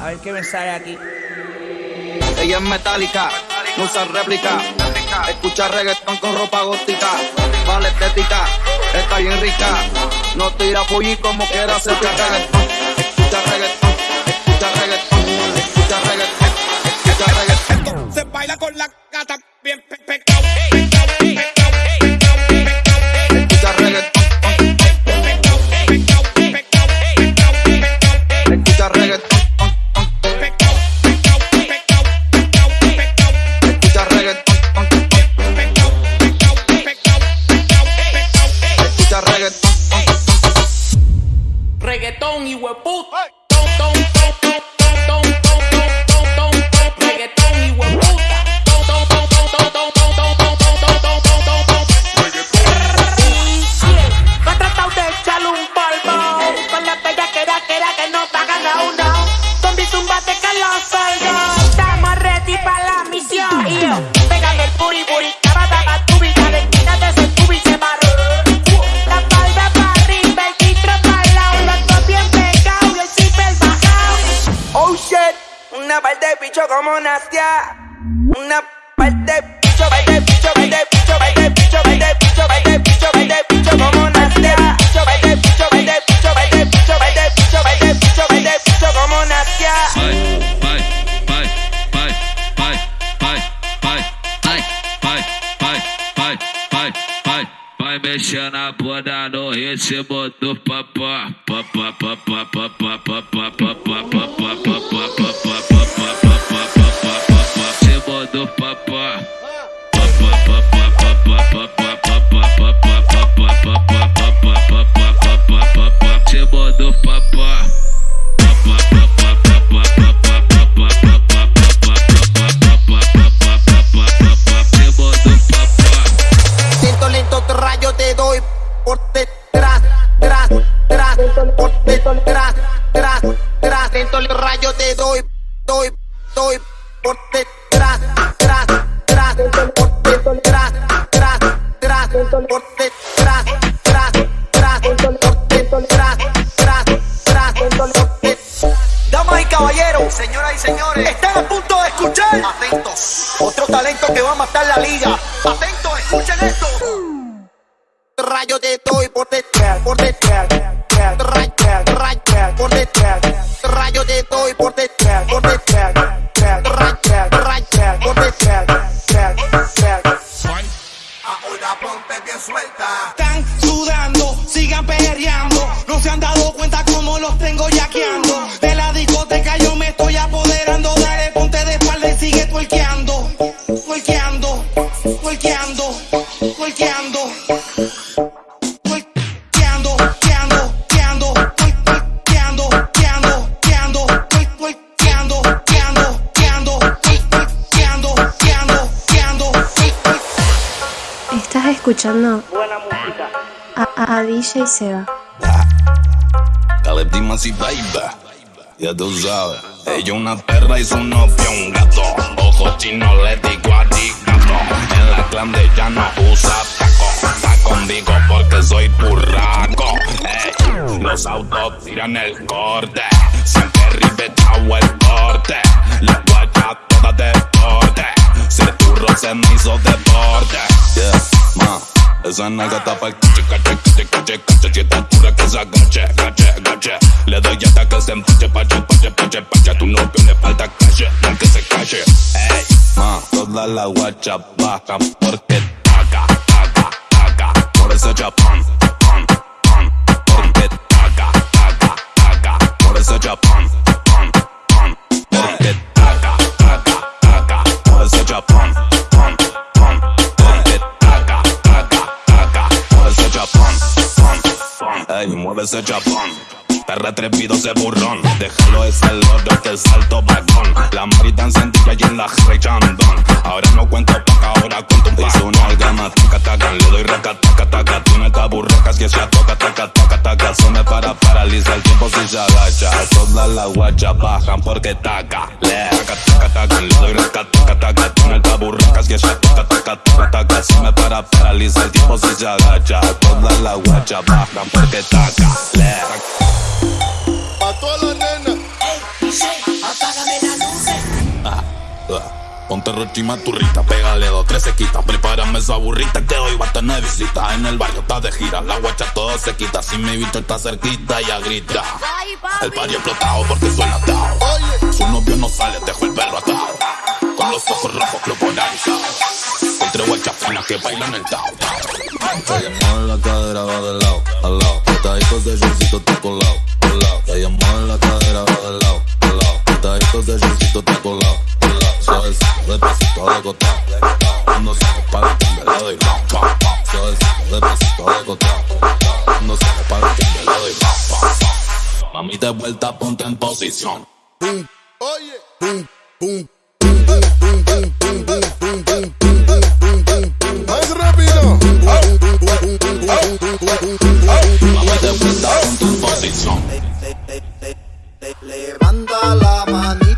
A ver qué me sale aquí. Ella es metálica, no usa réplica. Escucha reggaetón con ropa gótica. Vale estética, está bien rica. No tira pollo como quiera hacer reggaetón. Escucha reggaetón, escucha reggaetón, escucha reggaetón, escucha reggaetón. Se baila con la gata que era, que no pagan a uno Zombie zumbate que los salgo Estamos ready para la misión. Y yo, pégame el puri puri Cabata tu vida de ese tubi se barro La espalda para arriba, el titro para el lado. Los dos bien pegados el zipper bajado. Oh shit, una par de bicho como Nastia. Una vai ser the pra señoras y señores, están a punto de escuchar. Atentos. Otro talento que va a matar la liga. Atentos, escuchen esto. A, a DJ Seba. Dale baby, ya tú sabes. Ella una perra y su novio un gato. Ojos chinos le digo arigato. En la clan de ella no usa taco. Está conmigo porque soy burraco. Ey, los autos tiran el corte. Siempre rivetado el corte. La guaya toda deporte. Ser turro se me hizo deporte. Yeah. Esa Si está que se agache, gache, gache Le doy hasta que se empache, pache, pache, pache, pache. Tu novio le falta no que se cache Ey, toda la guacha baja Porque taca, taca, taca. Por ese chapán, pan, pan Porque taca, taca, Por pan, pan Ey, mueve ese chapán Perra atrevido ese burrón. Déjalo ese loro que salto vagón. La marita encendida y en la rechandón Ahora no cuento paca, ahora cuento un paso una algama, taca, taca Le doy raca, taca, taca que se toca, taca, taca, taca Se me para, paraliza el tiempo si se agacha. Todas las guachas bajan porque taca Le taca, taca, taca Le doy raca, taca, taca Tú no te burracas que se toca, taca, taca, taca Se me para, paraliza el tiempo si se agacha. Todas las guachas bajan porque taca Le A todas las nenas. Ponte rochima turrita, pégale dos, tres sequitas. Prepárame esa burrita que hoy va a tener visita. En el barrio está de gira, la guacha todo se quita. Si mi bicho está cerquita, ya grita. El party explotado porque suena atado. Su novio no sale, dejo el perro atado. Con los ojos rojos, club polarizado. Entre guachas finas que bailan el tao. Te en la cadera, va de lado, al lado. Estaditos de shortcito, está colado, colado. Te en la cadera, va de lado, Botaditos de shortcito te colado. Suavecito de pasito de cota. No se para que me lo doy. Suavecito de pasito de cota. No se para que me lo doy. Mami, de vuelta, ponte en posición. Oye, pum, pum. Más rápido. Vamos de vuelta, ponte en posición. Levanta la manita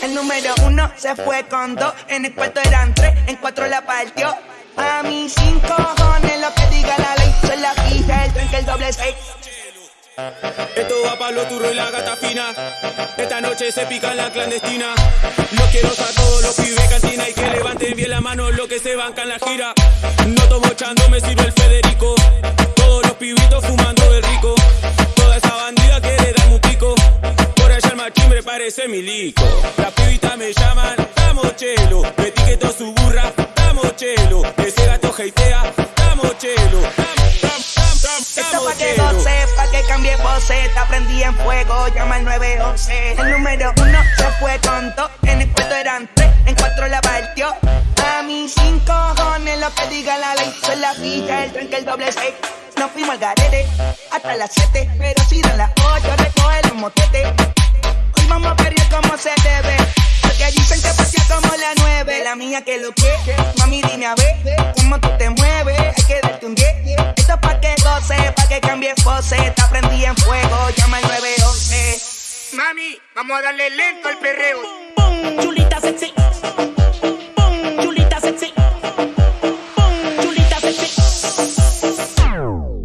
El número uno se fue con dos, en el cuarto eran tres, en cuatro la partió. A mis cinco cojones lo que diga la ley, soy la fija, el tren que el doble seis. Esto va para los turros y la gata fina. Esta noche se pica en la clandestina. No quiero a todos los pibes cantina y que levanten bien la mano los que se bancan la gira. No tomo chando, me sirve el Federico. Todos los pibitos fumando de rico. Toda esa bandida quiere darme un pico machimbre parece milico. Las pibitas me llaman, damos chelo. Me etiqueto su burra, damos chelo. Ese gato heitea, damos chelo. Esto pa' que goce, pa' que cambie voce. Te aprendí en fuego, llama al 911. El número uno se fue tonto. En el cuarto eran tres, en cuatro la partió. A mis cinco cojones lo que diga la ley. Soy la fija, el tren que el doble seis. Nos fuimos al garete hasta las 7, pero si dan las 8, recoge los motetes. Vamos a perrear como se debe. Porque dicen que pasea como la 9. La mía que lo que, mami, dime a ver cómo tú te mueves. Hay que darte un 10. Esto es pa' que goce, pa' que cambie pose. Te aprendí en fuego, llama al 911. Mami, vamos a darle lento al perreo. Chulita sexy. Chulita sexy. Chulita sexy.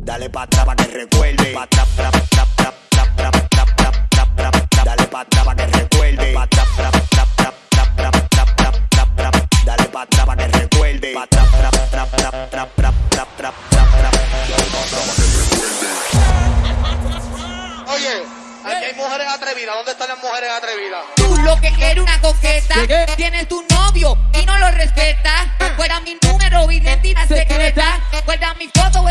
Dale pa' atrás pa' que recuerde. Pa' atrás, Guarda mi foto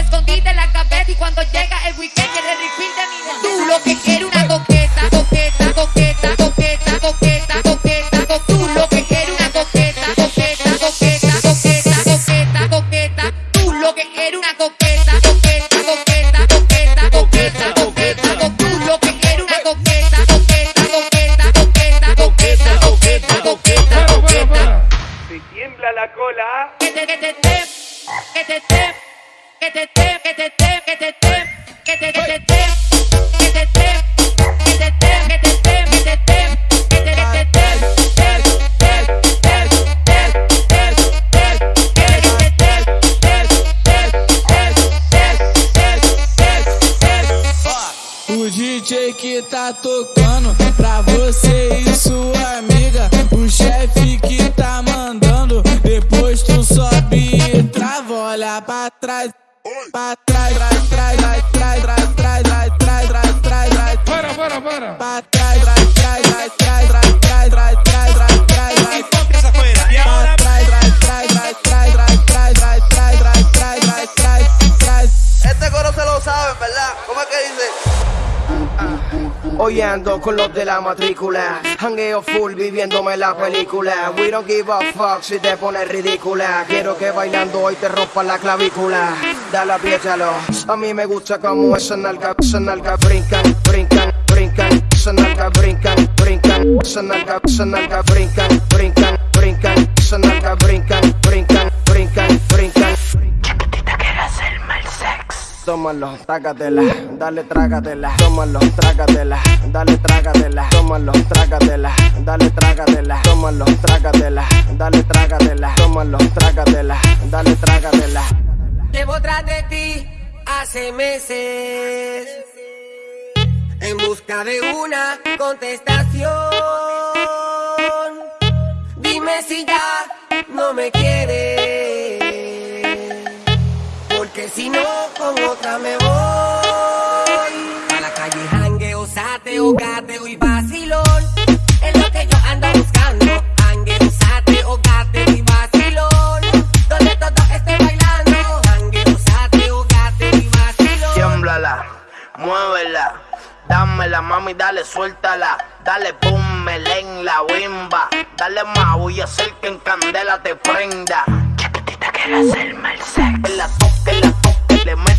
que te, te, que te, te, que te, te, que te, te, trás. Para, para, para. Oye, bailando con los de la matrícula. Hangueo full viviéndome la película. We don't give a fuck si te pones ridícula. Quiero que bailando hoy te rompa la clavícula. Dale, apriétalo. A mí me gusta como esa nalga, esa nalga brincan, brincan, brincan. Esa nalga brincan, brincan. Esa nalga, esa nalga brincan, brincan, brincan. Esa nalga brincan, brincan, brincan, brincan. Tómalo, trágatela, dale trágatela, tómalo, trágatela, dale trágatela, tómalo, trágatela, dale trágatela, tómalo, trágatela, dale trágatela, tómalo, trágatela, dale trágatela. Llevo tras de ti hace meses en busca de una contestación. Dime si ya no me quieres, porque si no con otra me voy. A la calle jangueo, sateo, gateo y vacilón. Es lo que yo ando buscando. Jangueo, sateo, gateo y vacilón. Donde todo esté bailando. Jangueo, sateo, gateo y vacilón. Tiémblala, muévela, dámela mami, dale, suéltala, dale boom, en la bimba, dale voy a hacer que en candela te prenda. Chiquitita quiere hacerme el sex. La toque, la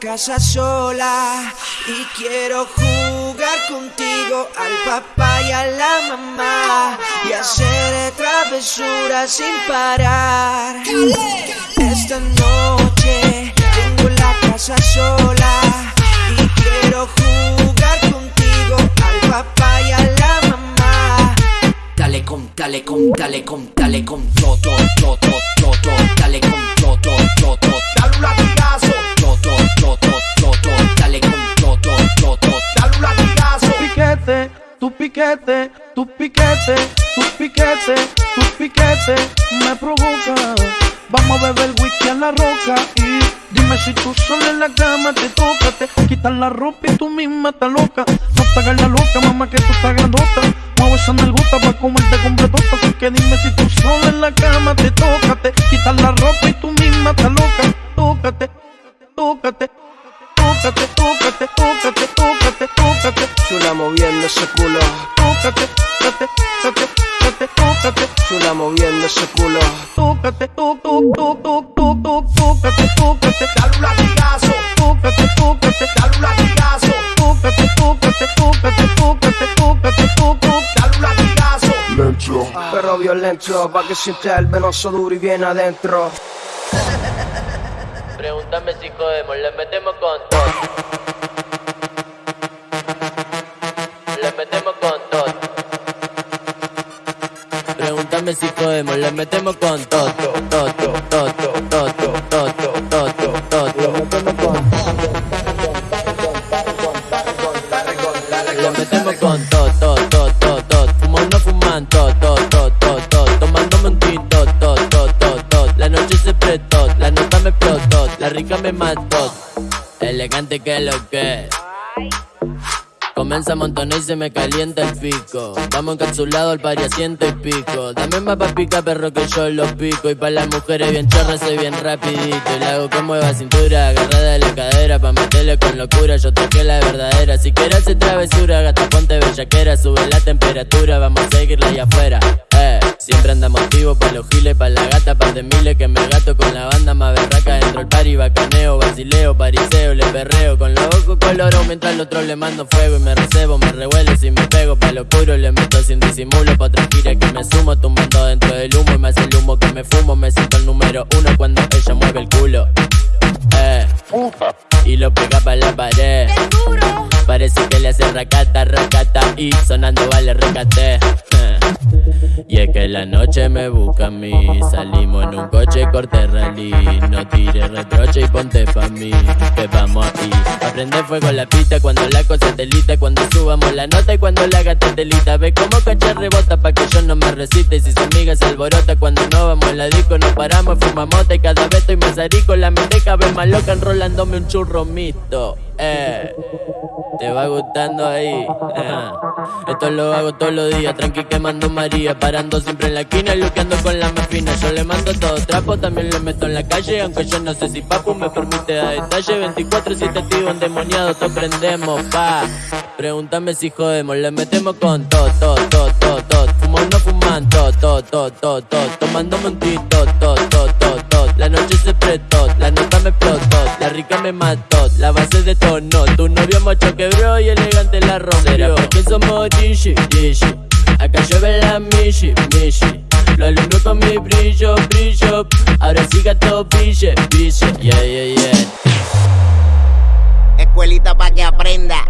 casa sola y quiero jugar contigo al papá y a la mamá y hacer travesuras sin parar. Esta noche tengo la casa sola y quiero jugar contigo al papá y a la mamá. Dale con, dale con, dale con, dale con todo, todo, todo. Dale con todo, todo. Dale un piquete, tu piquete, tu piquete, tu piquete me provoca. Vamos a beber whisky a la roca y dime si tú sola en la cama te toca, te la ropa y tú misma estás loca. No te hagas la loca, mamá, que tú estás grandota. Mueve esa nalgota pa' comerte completota. Así que dime si tú sola en la cama te toca, te quitas la ropa y tú misma estás loca. Tócate, tócate, tócate, tócate, tócate, tócate. Chula moviendo ese culo, Tócate, tócate, tócate, tócate, tócate, chula moviendo ese culo. Dale un latigazo, tócate, tócate, dale un latigazo, tócate, tócate, tócate, tócate, tócate, tócate. dale un latigazo. Pero violento, pa' que sienta el venoso duro y bien adentro. Pregúntame si jodemos, le metemos con todo. Si jodemos, le metemos con todo. Todo, todo, todo, todo, todo, todo. Le metemos con todo, todo, todo, todo. Fumando, fumando, todo, todo, todo, tinto, todo, todo, todo, todo. La noche se prestó, la nota me explotó, la rica me mató. Elegante que lo que. Comienza a y se me calienta el pico. Vamos encapsulados al pari a ciento y pico. Dame más pa' pica, perro, que yo los pico. Y para las mujeres bien chorras soy bien rapidito. Y la hago que mueva cintura, agarrada de la cadera. Pa' meterle con locura, yo toqué la verdadera. Si quieres hacer travesura, gata ponte bellaquera. Sube la temperatura, vamos a seguirla allá afuera. Eh, siempre andamos activos pa' los giles, pa' la gata, pa' de miles que me gato con la banda más berraca dentro del party, bacaneo, basileo, pariseo, le perreo con los ojos coloro mientras al otro le mando fuego y me recebo, me revuelo si me pego pa' lo oscuro le meto sin disimulo pa' otra gira que me sumo tumbando dentro del humo y me hace el humo que me fumo, me siento el número uno cuando ella mueve el culo. Eh, y lo pega pa' la pared. Parece que le hace racata, racata y sonando vale recate. Eh. Y es que la noche me busca a mí. Salimos en un coche corte rally. No tires reproche y ponte pa' mí. Que vamos aquí. Aprende fuego la pista cuando la cosa telita. Cuando subamos la nota y cuando la gata telita. Ve como coche rebota pa' que yo no me resiste. Y si su amiga se alborota cuando no vamos en la disco, nos paramos, fumamos y cada vez estoy más arico. La mente cabe más loca enrolándome un churro mixto. Eh. Te va gustando ahí. eh. Esto lo hago todos los días, tranqui quemando María. Parando siempre en la esquina, luqueando con la más fina. Yo le mando todo trapo, también lo meto en la calle. Aunque yo no sé si papu me permite dar detalle. 24 si te endemoniado, todo prendemos, pa. Pregúntame si jodemos, le metemos con todo, todo, todo, todo, todo. Fumo no fuman, todo, todo, todo, todo. Tomando montito, todo, todo, todo, todo. La noche se prestó, la nota me explotó, la rica me mató, la base de tono. Tu novio macho quebró y elegante la rompió. Será porque somos dishi, dishi. Acá llueve la mishi, mishi. Lo alumbro con mi brillo, brillo. Ahora sí gato, brille, brille. Yeah, yeah, yeah. Escuelita pa' que aprenda.